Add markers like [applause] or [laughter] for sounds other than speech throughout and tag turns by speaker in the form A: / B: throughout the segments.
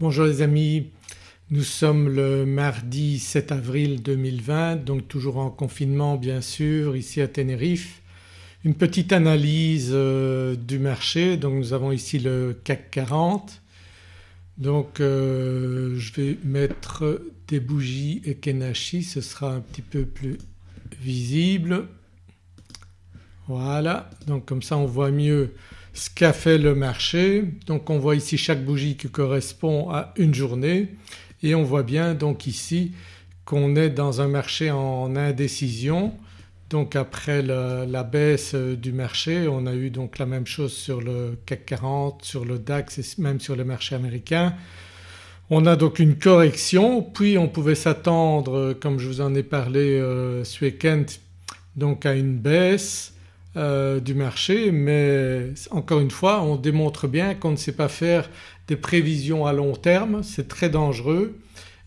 A: Bonjour les amis, nous sommes le mardi 7 avril 2020 donc toujours en confinement bien sûr ici à Tenerife. Une petite analyse euh, du marché. Donc nous avons ici le CAC 40 donc euh, je vais mettre des bougies Ekenashi ce sera un petit peu plus visible. Voilà. Donc comme ça on voit mieux ce qu'a fait le marché. Donc on voit ici chaque bougie qui correspond à une journée et on voit bien donc ici qu'on est dans un marché en indécision. Donc après la, baisse du marché on a eu donc la même chose sur le CAC 40, sur le DAX et même sur le marché américain. On a donc une correction puis on pouvait s'attendre comme je vous en ai parlé euh, ce week-end donc à une baisse euh, du marché mais encore une fois on démontre bien qu'on ne sait pas faire des prévisions à long terme, c'est très dangereux.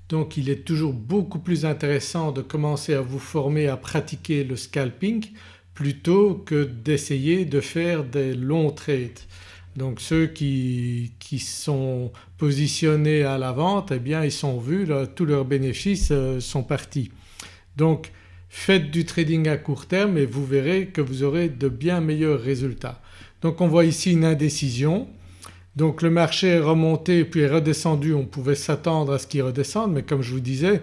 A: Donc il est toujours beaucoup plus intéressant de commencer à vous former à pratiquer le scalping plutôt que d'essayer de faire des longs trades. Donc ceux qui, qui, sont positionnés à la vente eh bien ils sont vus, tous leurs bénéfices euh, sont partis. Donc Faites du trading à court terme et vous verrez que vous aurez de bien meilleurs résultats. Donc on voit ici une indécision. Donc le marché est remonté puis est redescendu, on pouvait s'attendre à ce qu'il redescende mais comme je vous disais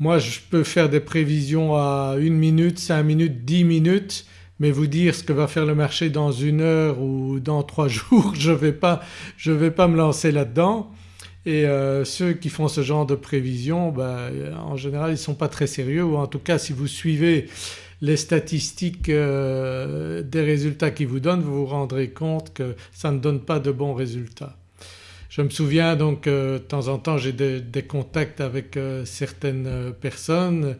A: moi je peux faire des prévisions à une minute, cinq minutes, dix minutes mais vous dire ce que va faire le marché dans une heure ou dans trois [laughs] jours je ne vais, vais, pas me lancer là-dedans. Et euh, ceux qui font ce genre de prévisions ben, en général ils ne sont pas très sérieux ou en tout cas si vous suivez les statistiques euh, des résultats qu'ils vous donnent vous vous rendrez compte que ça ne donne pas de bons résultats. Je me souviens donc euh, de temps en temps j'ai des, contacts avec certaines personnes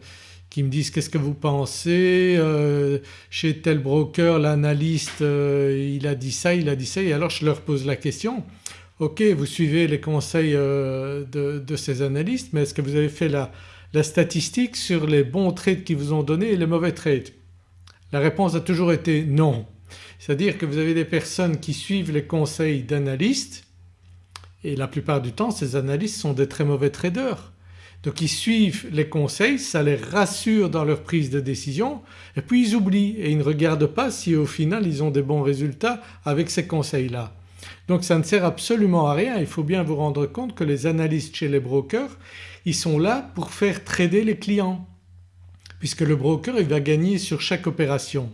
A: qui me disent qu'est-ce que vous pensez chez tel broker l'analyste il a dit ça, il a dit ça et alors je leur pose la question ok vous suivez les conseils euh, de, ces analystes mais est-ce que vous avez fait la, statistique sur les bons trades qu'ils vous ont donnés et les mauvais trades La réponse a toujours été non. C'est-à-dire que vous avez des personnes qui suivent les conseils d'analystes et la plupart du temps ces analystes sont des très mauvais traders. Donc ils suivent les conseils, ça les rassure dans leur prise de décision et puis ils oublient et ils ne regardent pas si au final ils ont des bons résultats avec ces conseils-là. Donc ça ne sert absolument à rien, il faut bien vous rendre compte que les analystes chez les brokers ils sont là pour faire trader les clients puisque le broker il va gagner sur chaque opération.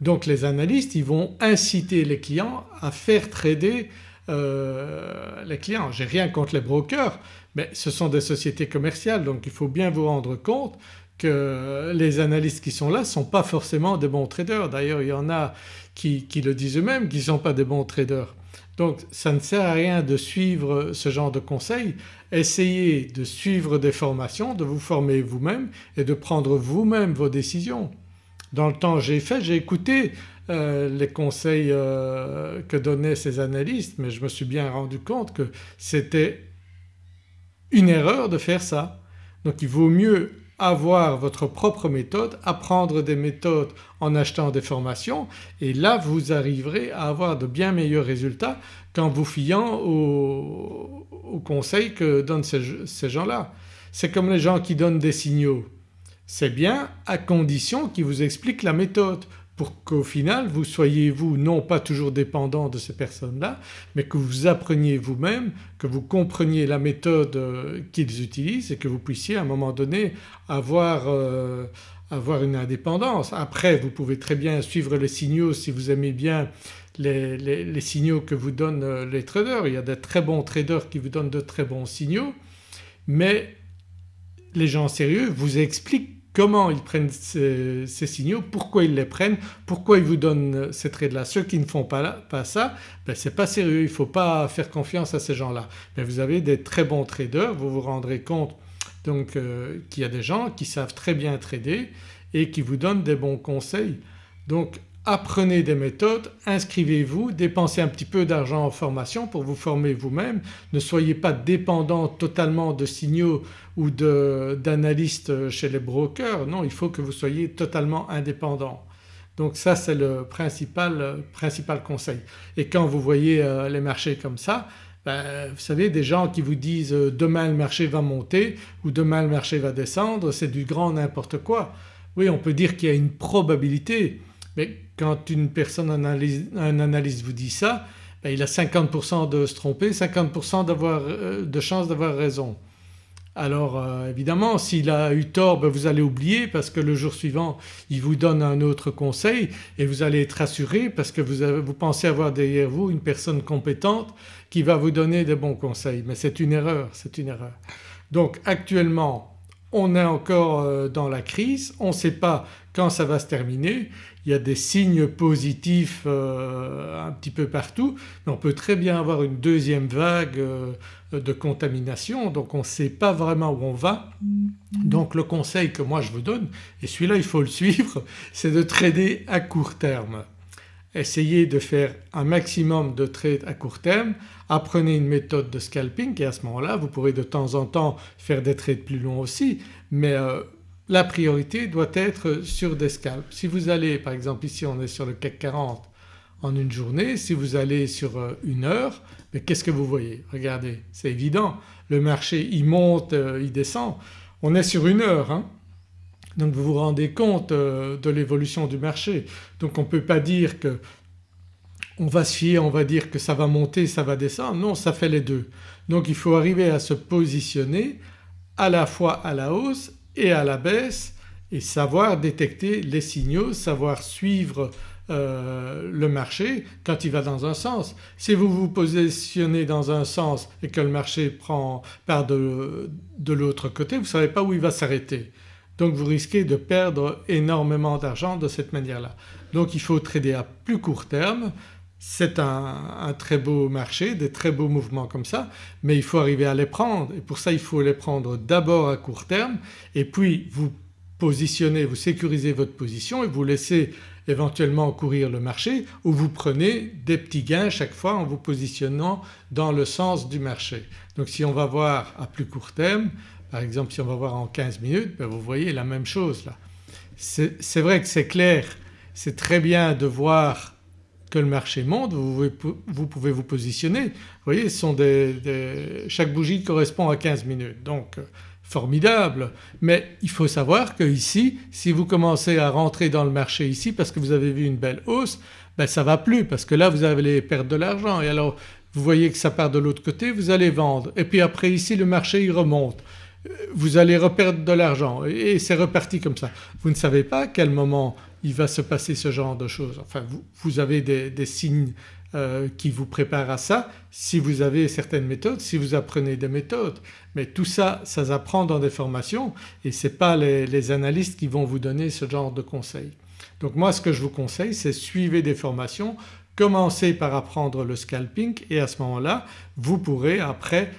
A: Donc les analystes ils vont inciter les clients à faire trader euh, les clients. J'ai rien contre les brokers mais ce sont des sociétés commerciales donc il faut bien vous rendre compte que les analystes qui sont là ne sont pas forcément des bons traders. D'ailleurs il y en a qui, qui le disent eux-mêmes qu'ils ne sont pas des bons traders. Donc ça ne sert à rien de suivre ce genre de conseils, essayez de suivre des formations, de vous former vous-même et de prendre vous-même vos décisions. Dans le temps j'ai fait, j'ai écouté euh, les conseils euh, que donnaient ces analystes mais je me suis bien rendu compte que c'était une erreur de faire ça. Donc il vaut mieux avoir votre propre méthode, apprendre des méthodes en achetant des formations et là vous arriverez à avoir de bien meilleurs résultats qu'en vous fiant aux, conseils que donnent ces, ces gens-là. C'est comme les gens qui donnent des signaux. C'est bien à condition qu'ils vous expliquent la méthode pour qu'au final vous soyez vous non pas toujours dépendant de ces personnes-là mais que vous appreniez vous-même, que vous compreniez la méthode euh, qu'ils utilisent et que vous puissiez à un moment donné avoir, euh, avoir une indépendance. Après vous pouvez très bien suivre les signaux si vous aimez bien les, signaux que vous donnent euh, les traders. Il y a de très bons traders qui vous donnent de très bons signaux mais les gens sérieux vous expliquent comment ils prennent ces, signaux, pourquoi ils les prennent, pourquoi ils vous donnent ces trades-là. Ceux qui ne font pas, pas ça ben c'est pas sérieux, il ne faut pas faire confiance à ces gens-là. Mais vous avez des très bons traders, vous vous rendrez compte donc euh, qu'il y a des gens qui savent très bien trader et qui vous donnent des bons conseils. Donc apprenez des méthodes, inscrivez-vous, dépensez un petit peu d'argent en formation pour vous former vous-même. Ne soyez pas dépendant totalement de signaux ou d'analystes chez les brokers, non il faut que vous soyez totalement indépendant. Donc ça c'est le principal, principal, conseil. Et quand vous voyez euh, les marchés comme ça Ben, vous savez des gens qui vous disent euh, demain le marché va monter ou demain le marché va descendre c'est du grand n'importe quoi. Oui on peut dire qu'il y a une probabilité mais quand une personne un analyste vous dit ça ben, il a 50% de se tromper, 50% euh, de chance d'avoir raison. Alors euh, évidemment s'il a eu tort ben, vous allez oublier parce que le jour suivant il vous donne un autre conseil et vous allez être rassuré parce que vous, vous pensez avoir derrière vous une personne compétente qui va vous donner des bons conseils mais c'est une erreur, c'est une erreur. Donc actuellement on est encore euh, dans la crise, on ne sait pas quand ça va se terminer, il y a des signes positifs euh, un petit peu partout. Mais on peut très bien avoir une deuxième vague euh, de contamination. Donc on ne sait pas vraiment où on va. Donc le conseil que moi je vous donne et celui-là il faut le suivre [laughs] c'est de trader à court terme. Essayez de faire un maximum de trades à court terme, apprenez une méthode de scalping et à ce moment-là vous pourrez de temps en temps faire des trades plus longs aussi. Mais euh, la priorité doit être sur des scalps. Si vous allez par exemple ici on est sur le CAC 40 en une journée, si vous allez sur euh, une heure mais qu'est-ce que vous voyez? Regardez c'est évident le marché il monte, euh, il descend, on est sur une heure hein. donc vous vous rendez compte euh, de l'évolution du marché. Donc on ne peut pas dire que on va se fier, on va dire que ça va monter, ça va descendre, non ça fait les deux. Donc il faut arriver à se positionner à la fois à la hausse et à la baisse et savoir détecter les signaux, savoir suivre euh, le marché quand il va dans un sens. Si vous vous positionnez dans un sens et que le marché prend part de, de l'autre côté vous ne savez pas où il va s'arrêter. Donc vous risquez de perdre énormément d'argent de cette manière-là. Donc il faut trader à plus court terme, c'est un, très beau marché, des très beaux mouvements comme ça mais il faut arriver à les prendre et pour ça il faut les prendre d'abord à court terme et puis vous positionnez, vous sécurisez votre position et vous laissez éventuellement courir le marché ou vous prenez des petits gains chaque fois en vous positionnant dans le sens du marché. Donc si on va voir à plus court terme par exemple si on va voir en 15 minutes ben vous voyez la même chose là. C'est vrai que c'est clair, c'est très bien de voir que le marché monte, vous, pouvez vous positionner. Voyez sont des, chaque bougie correspond à 15 minutes. Donc euh, formidable. Mais il faut savoir que ici si vous commencez à rentrer dans le marché ici parce que vous avez vu une belle hausse ben ça va plus parce que là vous allez perdre de l'argent. Et alors vous voyez que ça part de l'autre côté vous allez vendre. Et puis après ici le marché il remonte. Vous allez reperdre de l'argent. Et c'est reparti comme ça. Vous ne savez pas à quel moment il va se passer ce genre de choses. Enfin vous, avez des, signes euh, qui vous préparent à ça si vous avez certaines méthodes, si vous apprenez des méthodes. Mais tout ça, ça s'apprend dans des formations et ce n'est pas les, analystes qui vont vous donner ce genre de conseils. Donc moi ce que je vous conseille c'est suivez des formations, commencez par apprendre le scalping et à ce moment-là vous pourrez après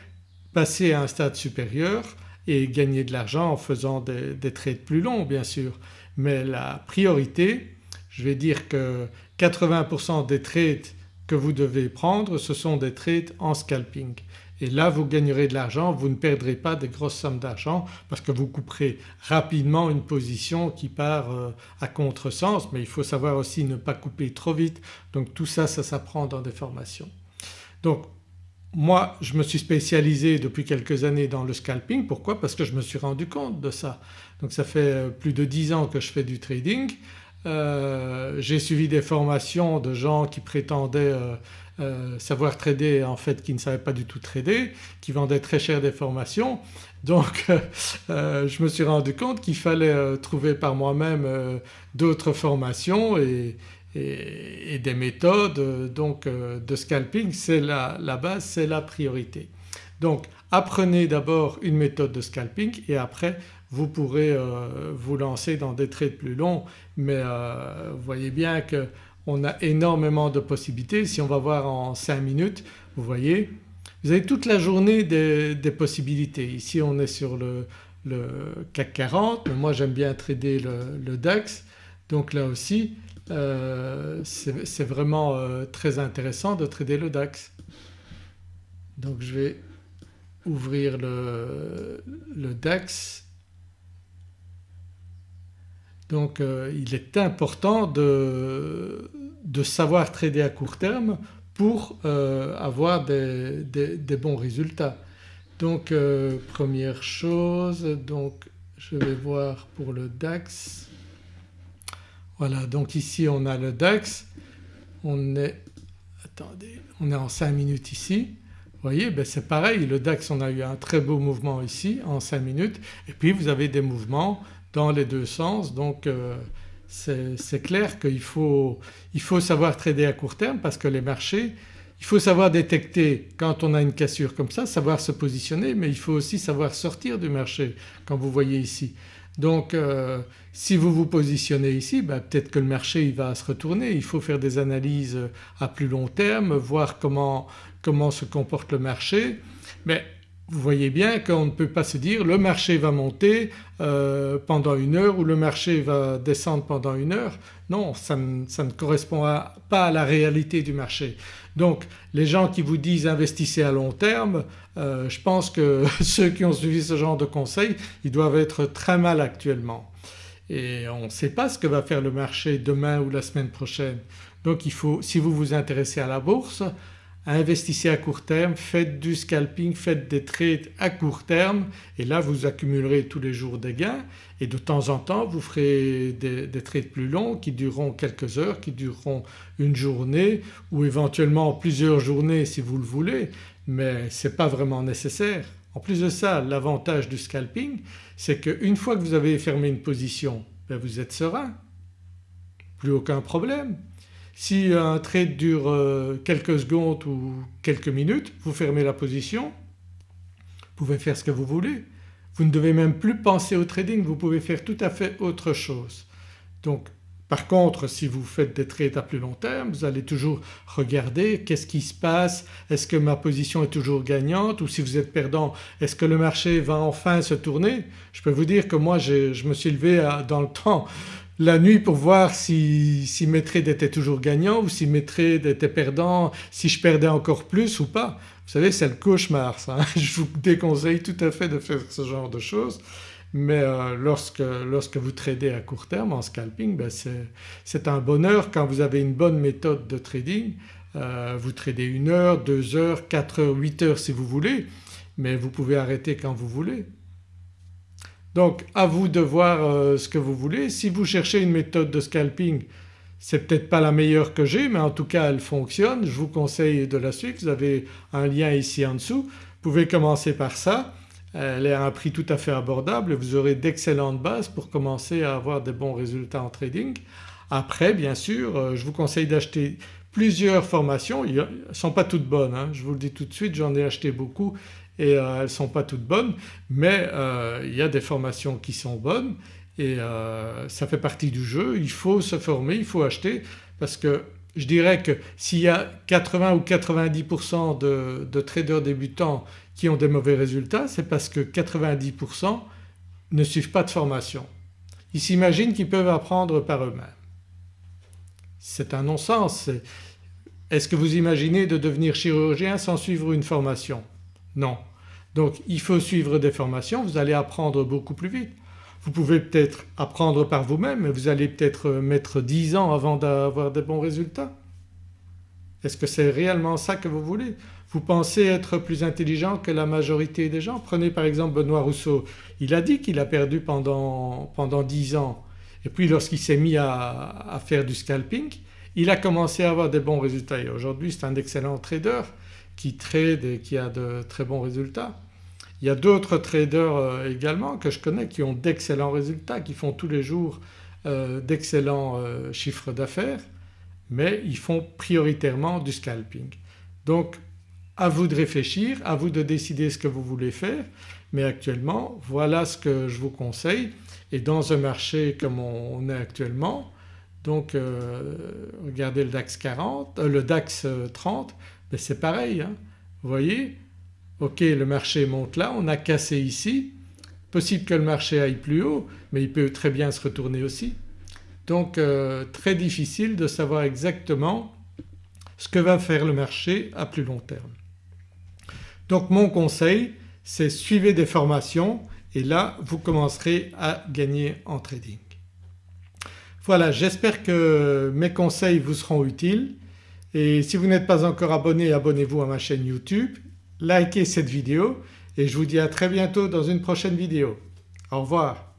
A: passer à un stade supérieur et gagner de l'argent en faisant des, trades plus longs bien sûr. Mais la priorité, je vais dire que 80% des trades que vous devez prendre ce sont des trades en scalping. Et là vous gagnerez de l'argent, vous ne perdrez pas des grosses sommes d'argent parce que vous couperez rapidement une position qui part euh, à contresens. Mais il faut savoir aussi ne pas couper trop vite. Donc tout ça, ça s'apprend dans des formations. Donc moi je me suis spécialisé depuis quelques années dans le scalping. Pourquoi? Parce que je me suis rendu compte de ça. Donc ça fait euh, plus de 10 ans que je fais du trading. Euh, j'ai suivi des formations de gens qui prétendaient euh, savoir trader en fait qui ne savaient pas du tout trader, qui vendaient très cher des formations. Donc je me suis rendu compte qu'il fallait trouver par moi-même d'autres formations et, et, des méthodes euh, donc euh, de scalping c'est la, base, c'est la priorité. Donc apprenez d'abord une méthode de scalping et après vous pourrez euh, vous lancer dans des trades plus longs mais vous voyez bien qu'on a énormément de possibilités. Si on va voir en 5 minutes vous voyez vous avez toute la journée des, possibilités. Ici on est sur le, CAC 40 mais moi j'aime bien trader le DAX donc là aussi euh, c'est vraiment euh, très intéressant de trader le DAX. Donc je vais ouvrir le, DAX. Donc euh, il est important de, savoir trader à court terme pour avoir des, bons résultats. Donc première chose donc je vais voir pour le DAX. Voilà donc ici on a le DAX, on est, attendez, on est en 5 minutes ici. Vous voyez ben c'est pareil le DAX on a eu un très beau mouvement ici en 5 minutes et puis vous avez des mouvements dans les deux sens donc euh, c'est clair qu'il faut, il faut savoir trader à court terme parce que les marchés il faut savoir détecter quand on a une cassure comme ça, savoir se positionner mais il faut aussi savoir sortir du marché comme vous voyez ici. Donc euh, si vous vous positionnez ici ben, peut-être que le marché il va se retourner, il faut faire des analyses à plus long terme, voir comment, comment se comporte le marché. Mais vous voyez bien qu'on ne peut pas se dire le marché va monter euh, pendant une heure ou le marché va descendre pendant une heure. Non ça ne, correspond pas à la réalité du marché. Donc les gens qui vous disent investissez à long terme euh, je pense que [laughs] ceux qui ont suivi ce genre de conseils ils doivent être très mal actuellement et on ne sait pas ce que va faire le marché demain ou la semaine prochaine. Donc il faut, si vous vous intéressez à la bourse, investissez à court terme, faites du scalping, faites des trades à court terme et là vous accumulerez tous les jours des gains et de temps en temps vous ferez des, trades plus longs qui dureront quelques heures, qui dureront une journée ou éventuellement plusieurs journées si vous le voulez mais ce n'est pas vraiment nécessaire. En plus de ça l'avantage du scalping c'est qu'une fois que vous avez fermé une position ben vous êtes serein, plus aucun problème. Si un trade dure euh, quelques secondes ou quelques minutes vous fermez la position, vous pouvez faire ce que vous voulez. Vous ne devez même plus penser au trading, vous pouvez faire tout à fait autre chose. Donc par contre si vous faites des trades à plus long terme vous allez toujours regarder qu'est-ce qui se passe, est-ce que ma position est toujours gagnante? Ou si vous êtes perdant est-ce que le marché va enfin se tourner? Je peux vous dire que moi je me suis levé dans le temps la nuit pour voir si, si mes trades étaient toujours gagnants ou si mes trades étaient perdants, si je perdais encore plus ou pas. Vous savez c'est le cauchemar ça, hein. [laughs] je vous déconseille tout à fait de faire ce genre de choses mais euh, lorsque, lorsque, vous tradez à court terme en scalping ben c'est un bonheur quand vous avez une bonne méthode de trading. Euh, vous tradez une heure, deux heures, quatre heures, huit heures si vous voulez mais vous pouvez arrêter quand vous voulez. Donc à vous de voir euh, ce que vous voulez. Si vous cherchez une méthode de scalping c'est peut-être pas la meilleure que j'ai mais en tout cas elle fonctionne, je vous conseille de la suivre. Vous avez un lien ici en dessous. Vous pouvez commencer par ça. Elle est à un prix tout à fait abordable et vous aurez d'excellentes bases pour commencer à avoir des bons résultats en trading. Après bien sûr euh, je vous conseille d'acheter plusieurs formations, elles ne sont pas toutes bonnes hein. je vous le dis tout de suite j'en ai acheté beaucoup et euh, elles ne sont pas toutes bonnes mais euh, il y a des formations qui sont bonnes et euh, ça fait partie du jeu. Il faut se former, il faut acheter parce que je dirais que s'il y a 80 ou 90% de, de, traders débutants qui ont des mauvais résultats c'est parce que 90% ne suivent pas de formation. Ils s'imaginent qu'ils peuvent apprendre par eux-mêmes. C'est un non-sens. Est-ce que vous imaginez de devenir chirurgien sans suivre une formation? Non. Donc il faut suivre des formations, vous allez apprendre beaucoup plus vite. Vous pouvez peut-être apprendre par vous-même mais vous allez peut-être mettre 10 ans avant d'avoir des bons résultats. Est-ce que c'est réellement ça que vous voulez? Vous pensez être plus intelligent que la majorité des gens? Prenez par exemple Benoît Rousseau, il a dit qu'il a perdu pendant, pendant 10 ans et puis lorsqu'il s'est mis à, à, faire du scalping il a commencé à avoir des bons résultats et aujourd'hui c'est un excellent trader qui trade et qui a de très bons résultats. Il y a d'autres traders euh, également que je connais qui ont d'excellents résultats, qui font tous les jours euh, d'excellents euh, chiffres d'affaires mais ils font prioritairement du scalping. Donc à vous de réfléchir, à vous de décider ce que vous voulez faire mais actuellement voilà ce que je vous conseille et dans un marché comme on est actuellement donc regardez le DAX 40, le DAX 30 mais c'est pareil. Hein. Vous voyez? Ok le marché monte là, on a cassé ici, possible que le marché aille plus haut mais il peut très bien se retourner aussi. Donc euh, très difficile de savoir exactement ce que va faire le marché à plus long terme. Donc mon conseil c'est suivez des formations et là vous commencerez à gagner en trading. Voilà j'espère que mes conseils vous seront utiles Et si vous n'êtes pas encore abonné, abonnez-vous à ma chaîne YouTube, likez cette vidéo et je vous dis à très bientôt dans une prochaine vidéo. Au revoir.